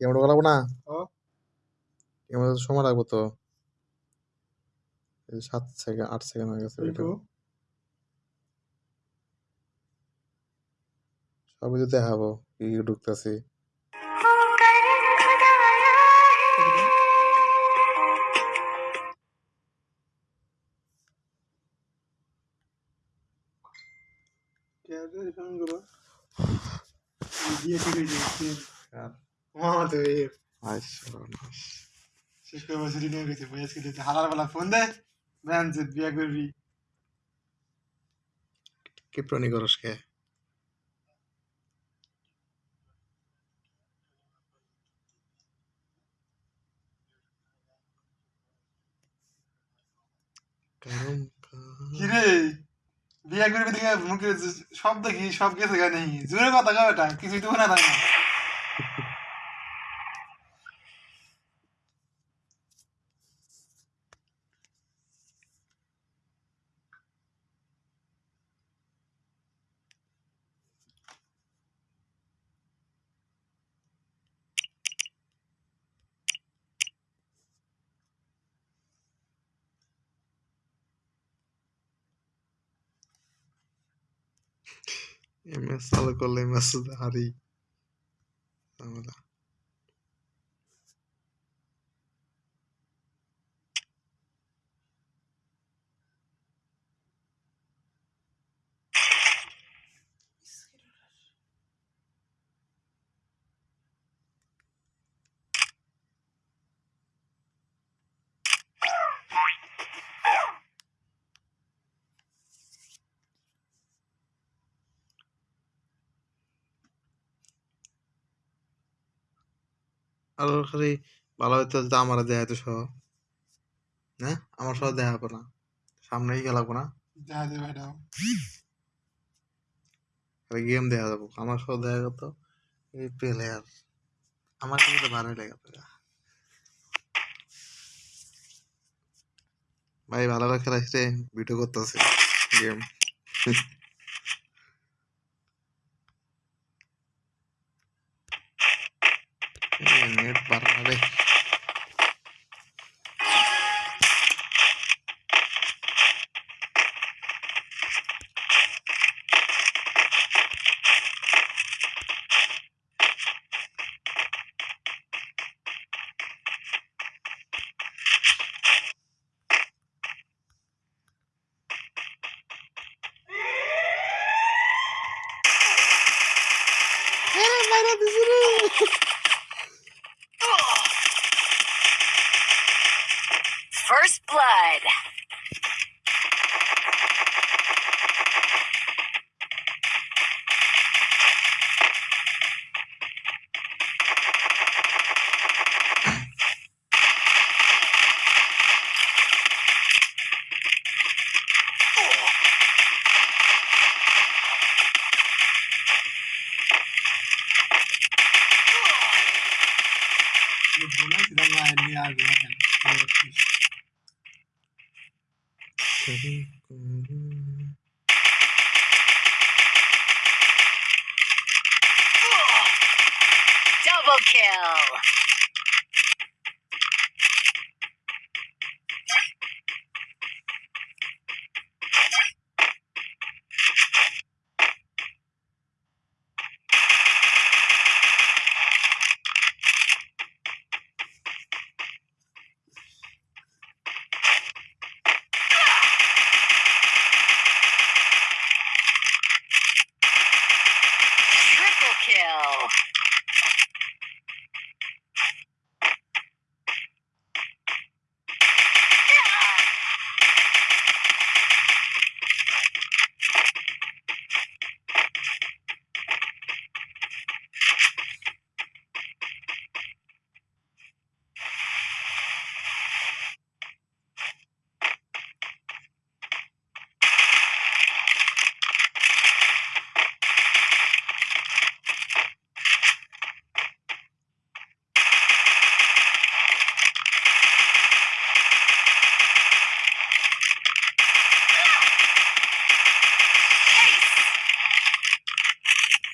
Camera করাবো না camera সময় লাগবো তো সাত সেকেন্ড আট সেকেন্ড হয়ে গেছে সবই তো দেখাবো কি কি ঢুকতেছি শেষ করে বছরই নিয়ে গেছে বয়স কেটে হালার বেলা ফোন দেয় ব্যান যে বিয়া করবি কিপ্রনি করস কে? কিরে? বিয়া করে দিকে মুখে শব্দ দেখি, সব কিছু গা নেই। জোরে কথা কও এটা কিছুই তো না। থাকে না এমএস চালু করলে এমএস হারি ঝামেলা। আর খালি ভালো হইতো যদি আমার দেয়া হইতো সহ। হ্যাঁ? আমার সহ দেয়া হবে না। সামনেই গেলাবো না। দেখা খালি গেম দেয়া যাব। আমার সহ দেয়া যেত এই প্লেয়ার আমার কিন্তু ভালোই লাগে ভাই ভালো রে ভিডিও করতেছে। গেম বলেছিলাম না নিয়ে আসবে এখানে Double kill.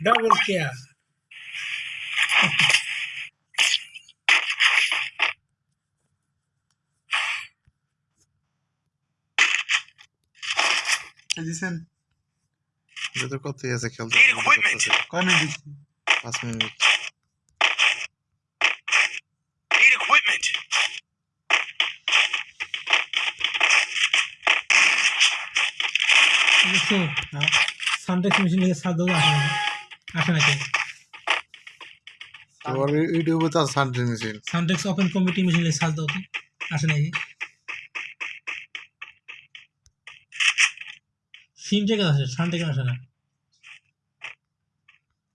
Double kill. এই দিছেন এটা তো কতই আছে খেলতে Need equipment. করতেছে। কয় মিনিট দিছি পাঁচ মিনিট Need equipment. দেখছ হ্যাঁ সানটেক্স মেশিন থেকে সাত দাও আসে আসে নাকি তোমার ইউটিউবে তো আছে মেশিন সানটেক্স ওপেন কমিটি মেশিন লিখে সাত দাও তো। আসে নাকি? সিনটেক্স আসে সানটেক্স আসে না।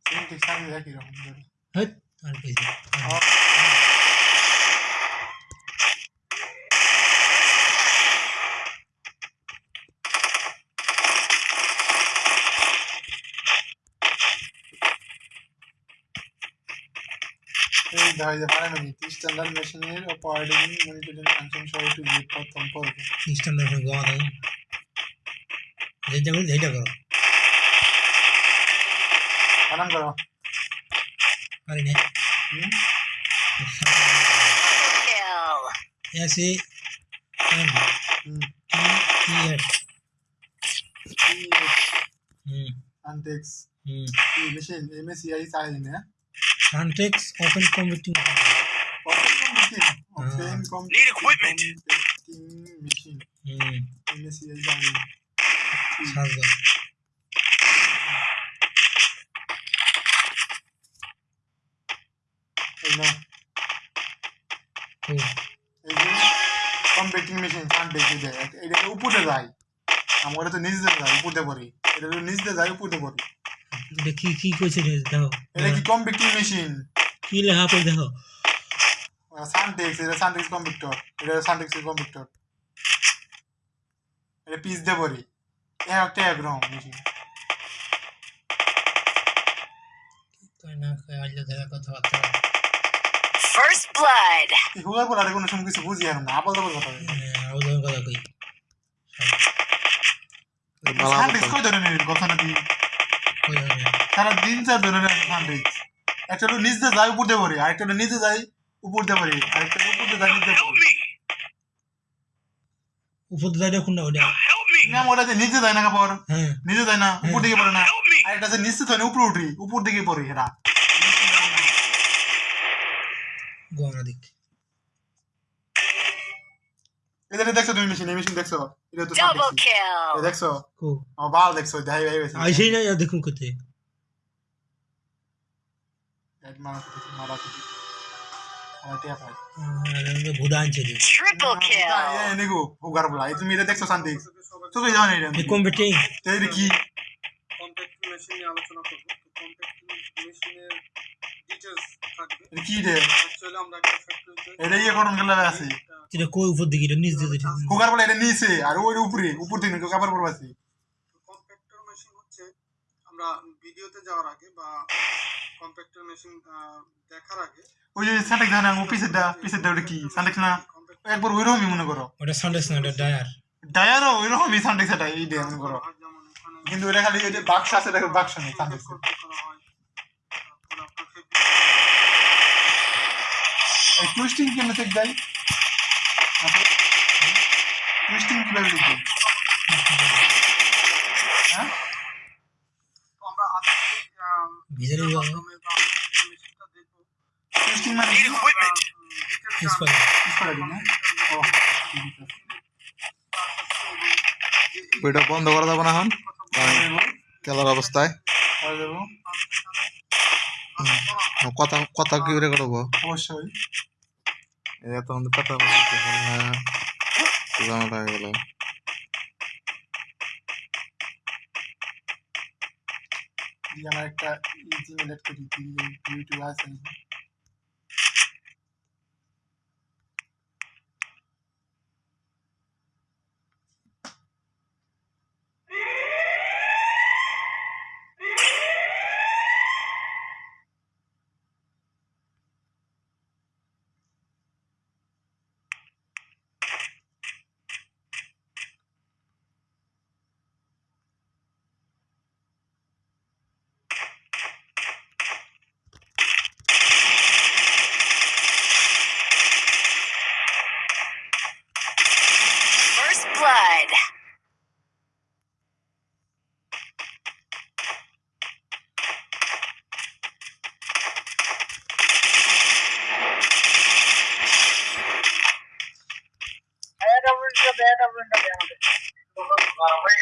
ঠিক সামনে একই রকম। হ্যাঁ আর কিছু এই দেখা যায় পারে নাকি স্ট্যান্ডার্ড মেশিনের অপারেটিং মনিটরিং ফাংশন সহ একটু পথ সম্পর্কে স্ট্যান্ডার্ড ফোন গোয়া দাও যেটা করো যেটা করো। আরাম করো। পারি না. S M T S. হুম। আনটেক্স হুম। মেশিন এমএসিআই চাই না। Suntex open computing open computing open Need equipment. Computing machine হুম এমএসিআই চাই সাত দাও এই নাও ও এই যে কম্পিউটিং মেশিন আনটেক্স এটা এটা উপরে যায় আমার তো নিচে যায় উপরে পড়ি এটা তো নিচে যায় উপরে পড়ি এটা কি কইছে রে দেখো। এটা কি কম্পিউটিং মেশিন কি লেখা পড়ে দেখো। সানটেক্স এটা সানটেক্স কম্পিউটার এটা কম্পিউটার এটা পিস একটা মেশিন কই না কই আইলে দেখা বলার কোনো সময় কিছু বুঝি আর না আপাল কথা আরও ধরুন কথা কই। সানটেক্স কই ধরে কথা নাকি? সারা দিন চার ধরে নেন সানটেক্স একটা হলো নিচ যায় উপর দিয়ে পড়ি। আরেকটা হলো নিচে যায় উপর দিয়ে পড়ি। আরেকটা হলো উপর দিয়ে যায় নিচে উপর দিয়ে যাই কোনটা ওটা না ওটা নিচে যায় না কাপড় হ্যাঁ। নিচে যায় না উপর দিকে পড়ে না। আরেকটা যে নিচে যায় না উপরে উঠি উপর দিকে পড়ি এরা। গোয়ানা দিক। এটা দেখছ তুমি মেশিন এই মেশিন দেখছ? এটা তো Double সানটেক্স দেখছ? কো আমার বাল দেখছ দেখাই ভাই গেছে আইসেই না দেখুন মারা মারা আমার টিয়া পাই বলা। তুমি এটা দেখছ শান্তি এটা। কি? কম্প্যাক্ট মেশিন নিয়ে আলোচনা করব। তো কম্প্যাক্ট মেশিনের ডিটেলস থাকবে এটা কি রে? অ্যাকচুয়ালি আমরা একটা ফ্যাক্টরিতে এটা ইয়ে করুন গেলে আছে। এটা কই উপর দিকে? এটা নিচ দিয়ে দিতে হুগার এটা নিচে আর ওই উপরে উপর দিকে কেউ কাপড় আছে। কম্প্যাক্টর মেশিন হচ্ছে আমরা ভিডিওতে যাওয়ার আগে বা কম্প্যাক্টর মেশিন দেখার আগে ওই যে সান্টেক্স না ও পিছেরটা পিছেরটা ওটা কি? সান্টেক্স না? একবার ওইরকমই মনে করো। ওটা না ডায়ার ডায়ারও সান্টেক্স এটা এই দিয়ে মনে করো। যেমন কিন্তু এটা খালি এই যে বাক্স আছে এটা বাক্স নেই হয় এই টুইস্টিং কেমনে চেক দেয়? টুইস্টিং কীভাবে লিখবে? হ্যাঁ? টুইস্টিং মানে. এক্সপার্ট ইউজ করা যায় না? ও ওইটা বন্ধ করা যাবে না এখন? খেলার অবস্থায়। কথা কথা কি করে করব? অবশ্যই। এটা তো কথা বলতে হ্যাঁ গেল। আমার একটা ইউটিউব আছে। problem.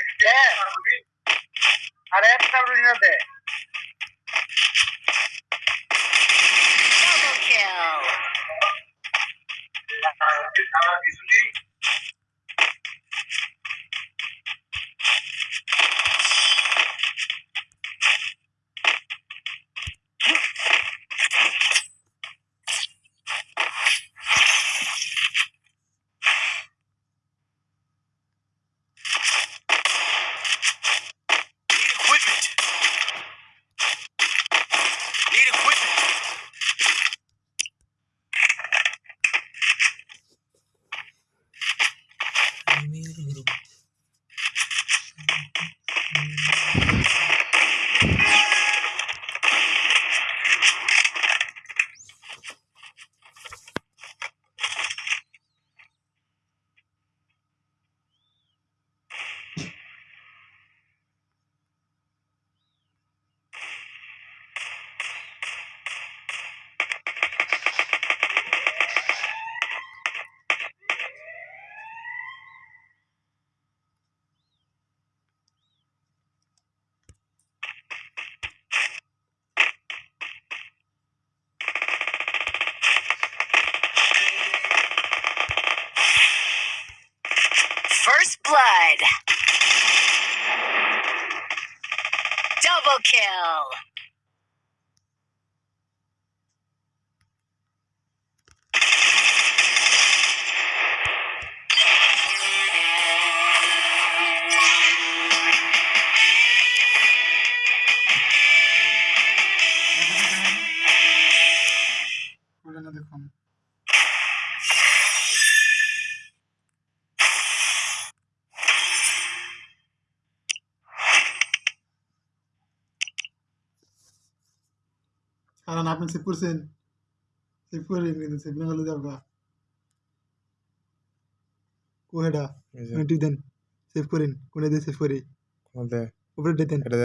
Double kill. খুলে না দেখুন কারণ আপনি সেভ করছেন। সেভ করে কিন্তু সেভ না হলে যাব কোহেডা টিপ দেন? সেভ করেন কোনে দিয়ে সেভ করি? উপরে দেন। এটা